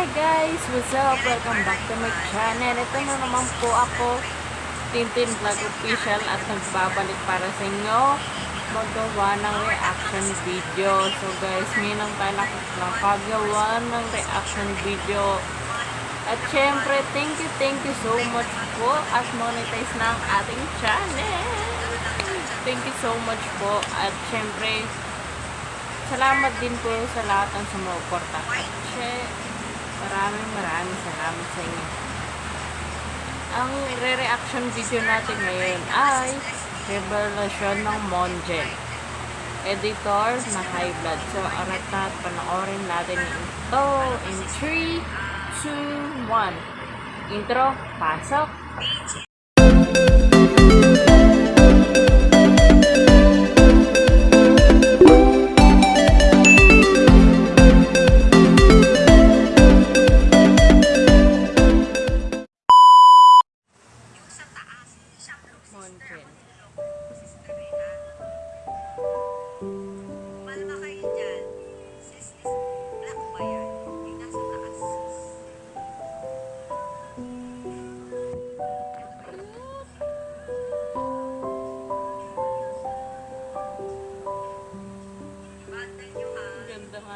Hi guys! What's up? Welcome back to my channel. Ito na naman po ako, Tintin Vlog Official at nagbabalik para sa inyo magawa ng reaction video. So guys, minang tayo nakagawa ng reaction video. At syempre, thank you, thank you so much po at monetize na ang ating channel. Thank you so much po. At syempre, salamat din po sa lahat ng sumuporta. Syempre, maraming maraming salamat sa inyo. Ang re-reaction video natin ngayon ay revelasyon ng Monjen. Editor na high blood. So, arat na at panoorin natin ito in 3, 2, 1. Intro, pasok!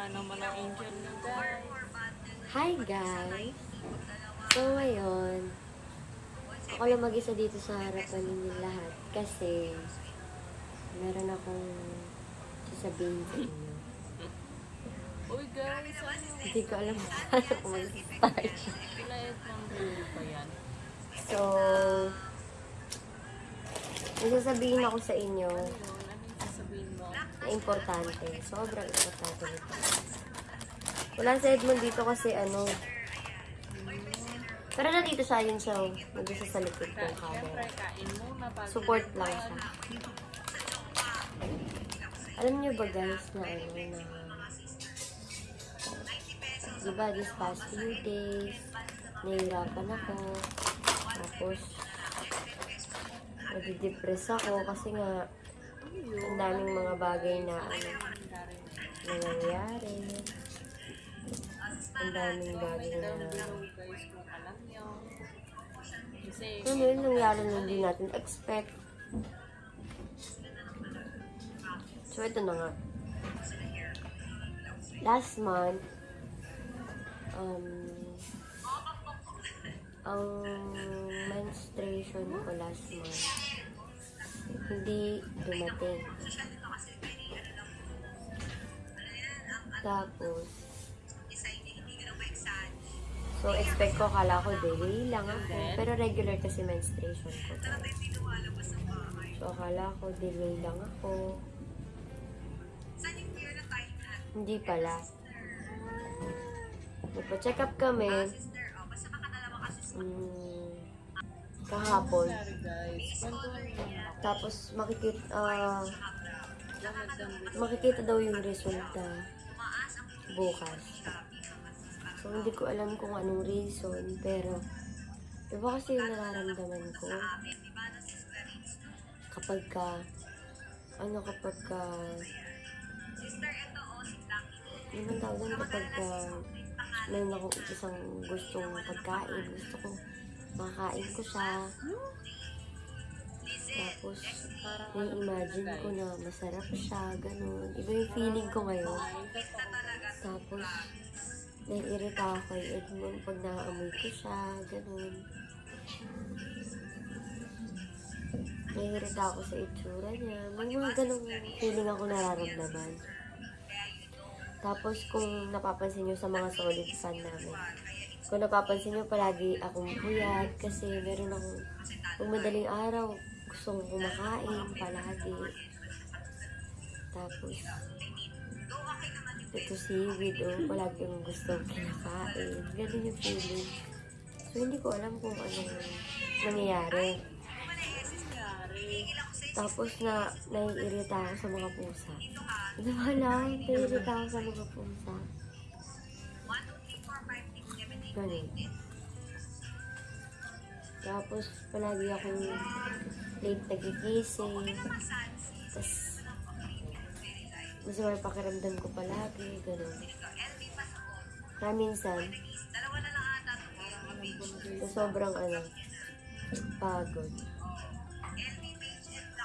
Nga naman ang angel na guys. Hi guys! So ngayon, ako lang mag-isa dito sa harapan ninyo lahat kasi meron akong sasabihin sa inyo. Uy guys, ano? Hindi ko alam kung saan ako mag-start. Ng yan? So, may sasabihin ako sa inyo Yun, ano yung sasabihin mo? na importante. Sobrang importante nito. Wala si Edmond dito kasi ano, pero nandito siya yun siya, nandito sa likod bago Support lang siya. Alam niyo ba guys na ano na Diba this past few days nahihirapan ako tapos nadidepress ako kasi nga ang daming mga bagay na ano nangyayari. Ang daming bagay na ano yun nangyari na hindi natin expect. So ito na nga. Last month um ang menstruation ko last month hindi dumating. Tapos so expect ko kala ko delay lang ako. Pero regular kasi menstruation ko. So akala ko delay lang ako. Hindi pala. Nagpa-check up kami. Mm, kahapon. naman. Tapos makikita, video. makikita daw yung resulta bukas. So hindi ko alam kung anong reason, pero iba kasi yung nararamdaman ko kapag ka, ano kapag ka, ang tawag kapag ka, meron akong isang gustong pagkain, gusto ko makakain ko siya. Tapos, na-imagine ko na masarap siya, ganun. Iba yung feeling ko ngayon. Tapos, naiirita ako kay Edmond pag naamoy ko siya, ganun. Naiirita ako sa itsura niya. May mga ganung feeling ako nararamdaman. Tapos, kung napapansin nyo sa mga solid fan namin, kung napapansin nyo, palagi akong puyat kasi meron akong, kung madaling araw, gusto kong kumakain palagi. Tapos, ito seaweed, oh, palagi akong gusto kinakain. Ganun yung feeling. So, hindi ko alam kung anong nangyayari. Tapos na naiirita ako sa mga pusa. Ano ba lang? Naiirita ako sa mga pusa. Ganun. Tapos palagi akong late nagigising. Tapos masama yung pakiramdam ko palagi. Ganun. Kaya minsan, So, sobrang ano, pagod.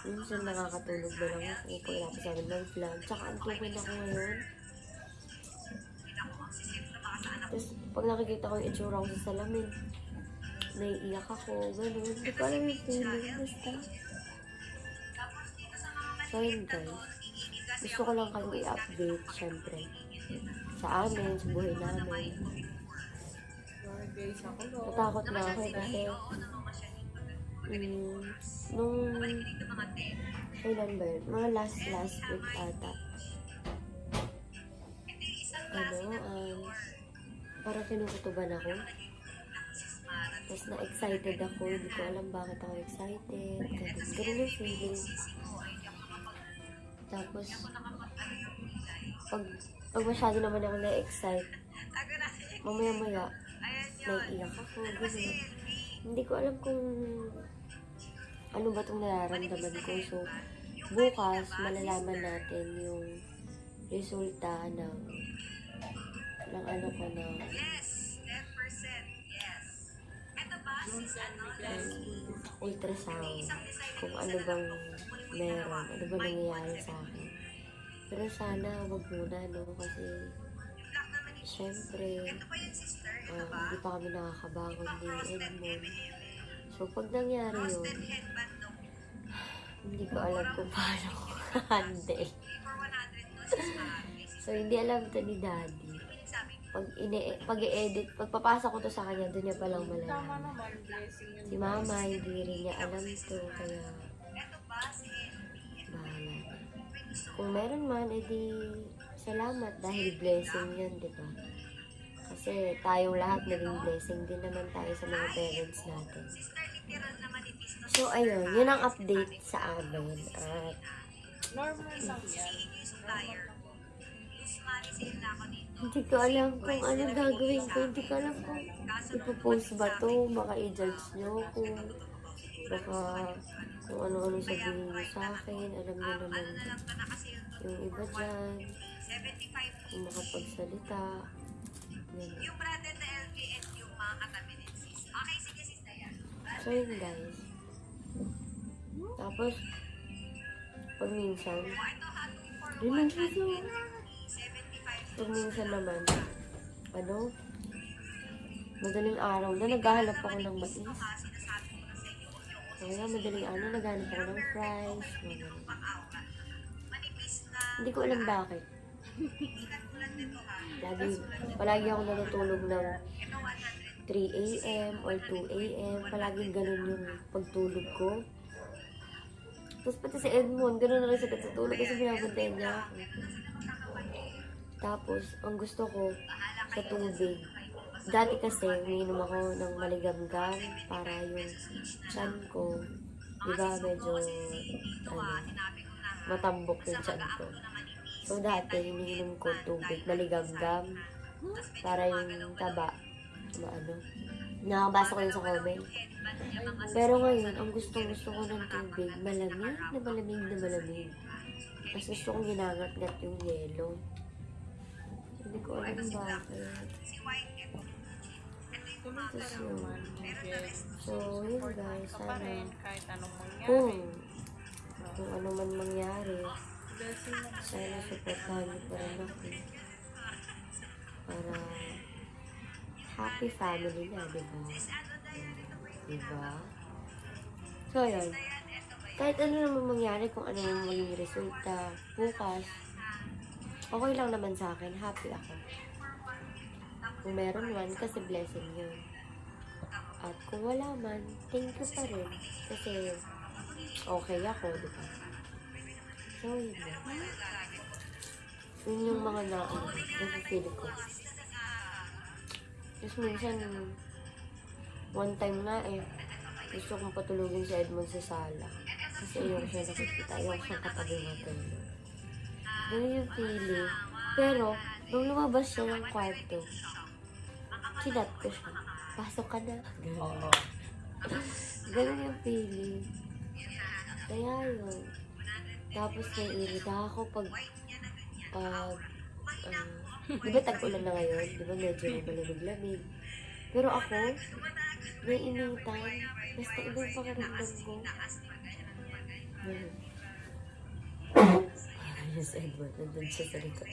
Minsan nakakatulog ba lang ako pagkatapos namin ng vlog. Tsaka ang tukod ako ngayon. Pag nakikita ko yung itsura ko sa salamin, naiiyak ako, gano'n. Hindi ko alam yung feeling. Basta. So yun guys. Gusto ko lang kayong i-update, syempre. Sa amin, sa buhay namin. Natakot na ako kasi mm, nung kailan ba yun? Mga last last week ata. Ano, parang kinukutuban ako. Tapos na-excited ako, hindi ko alam bakit ako excited. Ganun, ganun yung feeling. Tapos, pag, pag masyado naman ako na-excite, mamaya-maya, naiiyak ako, gano'n. Hindi ko alam kung ano ba itong nararamdaman ko. So, bukas, malalaman natin yung resulta ng ng ano ko na. Ng ultrasound. Kung ano bang meron, ano ba nangyayari sa akin. Pero sana, wag muna, no? Kasi, syempre, ah, hindi pa kami nakakabangon ni Edmond. So, pag nangyari yun, hindi ko alam kung paano. Ko handle. So, hindi alam to ni Daddy. Pag, ine pag i-edit, pagpapasa ko to sa kanya, doon niya palang Tama malalaman. naman, blessing yun. Si Mama, hindi rin niya alam to, kaya bahala na. Kung meron man, edi salamat dahil blessing yun, di ba? Kasi tayong lahat naging blessing din naman tayo sa mga parents natin. So, ayun, yun ang update sa amin. At Normal lang yan. Normal lang. Hindi ko alam kung ano gagawin ko. Hindi ko alam kung ipopost ba to. Baka i-judge nyo kung baka kung ano-ano sabihin nyo sa akin. Alam nyo naman yung iba dyan. Kung makapagsalita. Yan. Yung brother na LV and yung mga katabi ni sis. Okay, sige sis Dayan. So yun guys. Tapos, pag minsan, Rimang siso. Pag minsan naman, ano, madaling araw na naghahanap ako ng mais. Kaya madaling na naghahanap ako ng fries. mga. Hindi ko alam bakit. Lagi, palagi ako natutulog ng 3 a.m. or 2 a.m. Palaging ganun yung pagtulog ko. Tapos pati si Edmond, ganun na rin sa tulog kasi binabantayan niya ako. Tapos, ang gusto ko sa tubig, dati kasi umiinom ako ng maligamgam para yung chan ko, di ba medyo, ano, matambok yung chan ko. So dati, iniinom ko tubig, maligamgam, para yung taba, maano. Nakabasa ko yun sa comment. Pero ngayon, ang gustong gusto ko ng tubig, malamig na malamig na malamig. Mas gusto kong ginangat-ngat yung yelo. Hindi ko alam bakit. Tapos yun. So, yun guys, sana anong mangyari. kung kung ano man mangyari, sana supportahan niyo pa rin ako. Para happy family na, di ba? Di ba? So, yun. Kahit ano naman mangyari, kung ano naman maging resulta, bukas, okay lang naman sa akin. Happy ako. Kung meron man, kasi blessing yun. At kung wala man, thank you pa rin. Kasi okay ako, di ba? So, yun na. Yun yung mga na, ano, nasa-feel ko. Tapos minsan, one time nga eh, gusto kong patulugin si Edmond sa sala. Kasi ayoko siya nakikita, ayoko siyang katabi matulog. Ganun yung feeling. Pero, nung lumabas siya ng kwarto, kinat ko siya. Pasok ka na. Ganun. Ganun yung feeling. Kaya yun. Tapos naiirita ako pag pag uh, di ba tag-ulan na ngayon? Di ba medyo malamig-lamig? Pero ako, naiinitan. Basta iba yung pakiramdam ko. Ganun. Yes, Edward. Nandun siya sa likod.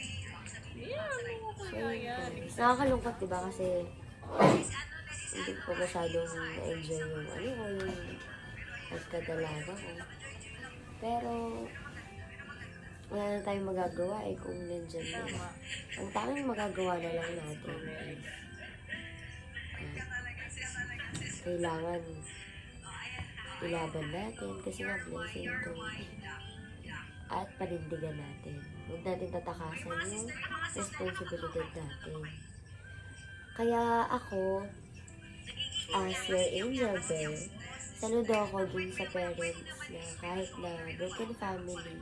Ano So, guys, nakakalungkot, diba? Kasi hindi ko masyadong na-enjoy yung ano ko, yung pagkadalaga ko. Pero, wala na tayong magagawa eh kung nandyan na. Ang tanging magagawa na lang natin is ah, kailangan ilaban natin kasi nga blessing to at panindigan natin. Huwag natin tatakasan yung responsibilidad natin. Kaya ako, as your angel bear, saludo ako dun sa parents na kahit na broken family,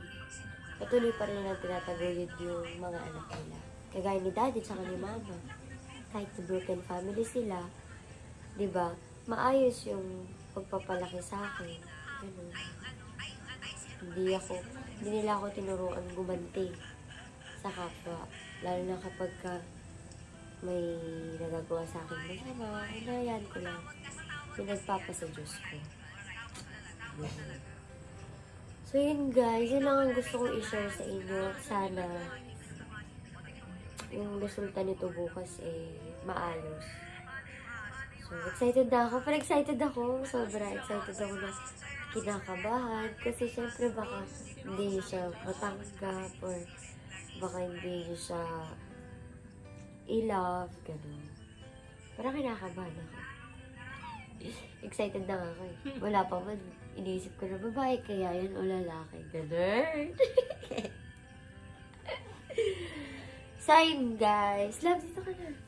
patuloy pa rin ang tinataguyod yung mga anak nila. Kagaya ni daddy tsaka ni mama. Kahit na broken family sila, di ba, maayos yung pagpapalaki sa akin. Ganun. Hindi ako, hindi nila ako tinuruan gumanti sa kapwa. Lalo na kapag ka may nagagawa sa akin masama, inayan ko lang. Pinagpapa sa Diyos ko. So yun guys, yun lang ang gusto kong i-share sa inyo. Sana yung resulta nito bukas eh maayos. So excited na ako. Pero excited ako. Sobra excited ako na kinakabahan. Kasi syempre baka hindi siya matanggap or baka hindi siya i-love. Ganun. Parang kinakabahan ako. Excited na ako eh. Wala pa man. Iniisip ko na babae kaya yan o lalaki. Ganun. yun guys. Love, dito ka na.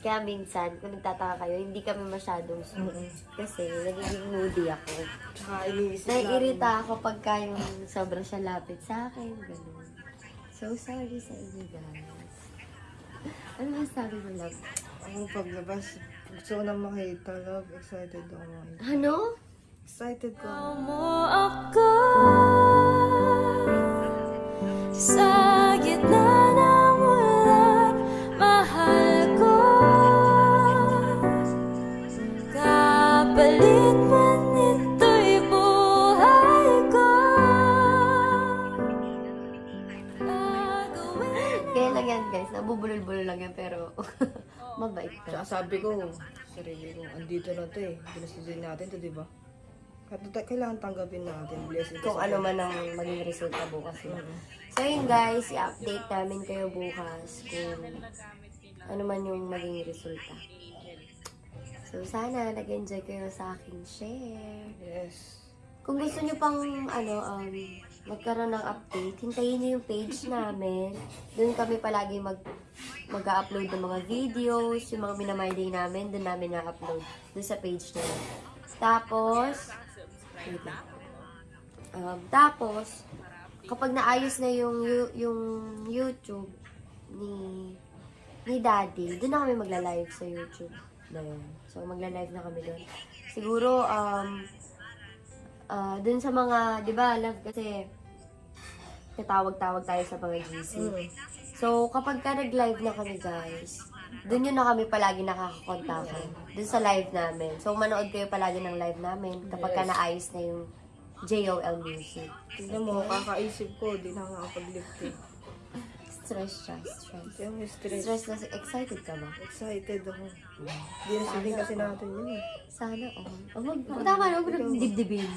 Kaya minsan, kung nagtataka kayo, hindi kami masyadong sweet. Kasi nagiging moody ako. Tsaka iniisip Naiirita ako pagka yung sobrang siya lapit sa akin. Ganun. So sorry sa inyo guys. Ano masabi mo, love? Ang paglabas, gusto ko na makita, love. Excited ako makita. Ano? Excited ko. mo ako sa sabi ko, sarili ko, andito na to eh. Ginustusin natin to, di ba? At kailangan tanggapin natin. Blessing Kung ano man ang maging resulta bukas. No? So yun guys, i-update namin kayo bukas kung ano man yung maging resulta. So sana nag-enjoy kayo sa aking share. Yes. Kung gusto nyo pang ano, um, magkaroon ng update, hintayin nyo yung page namin. Doon kami palagi mag mag-upload ng mga videos, yung mga minamay namin, doon namin na-upload. Doon sa page yun. Tapos. Um, tapos, kapag naayos na yung, yu- yung YouTube ni ni Daddy, doon na kami magla-live sa YouTube na yun. So, magla-live na kami doon. Siguro, um, ah doon sa mga, di ba, love, kasi tatawag-tawag tayo sa mga GC. So, kapag ka nag-live na kami, guys, doon yun na kami palagi nakakakontakan. Doon sa live namin. So, manood kayo palagi ng live namin kapag ka naayos na yung JOL music. Tignan mo, kakaisip ko, di na nakakapag-lift eh. Stress siya, stress. Kaya may stress. Stress na, excited ka ba? Excited ako. Di na sabihin kasi natin yun eh. Sana, oh. Oh, wag, tama na, huwag mo nang dibdibin.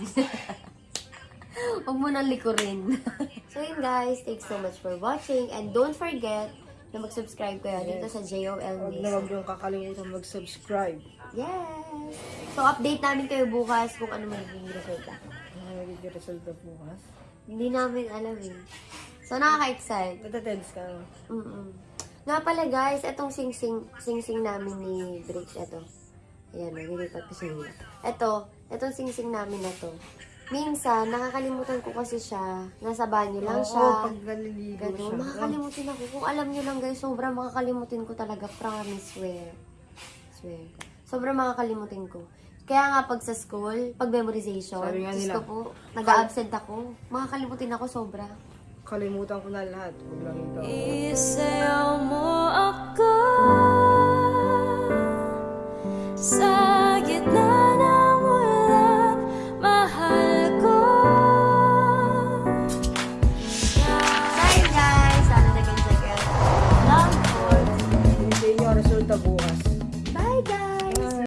Huwag mo nang likurin. so yun guys, thanks so much for watching. And don't forget na mag-subscribe kayo dito sa JOL Huwag na huwag niyong kakalimutan mag-subscribe. Yes! So update namin kayo bukas kung ano magiging resulta. Ano nagiging result na bukas? Hindi namin alam eh. So nakaka-excite. Natatense ka. Mm-mm. Nga pala guys, itong sing-sing, sing-sing namin ni Briggs, ito. Ayan, nililipat ko sa inyo. Ito, itong sing-sing namin na to. Minsan, nakakalimutan ko kasi siya. Nasa banyo lang Oo, siya. pag naliligo Ganun, siya. makakalimutin ako. Kung alam nyo lang guys, sobrang makakalimutin ko talaga. Promise, swear. Swear. Sobrang makakalimutin ko. Kaya nga pag sa school, pag memorization, Sabi Diyos ko po, nag-absent ako. Makakalimutin ako sobra. Kalimutan ko na lahat. Huwag lang ito. Isayaw mo ako sa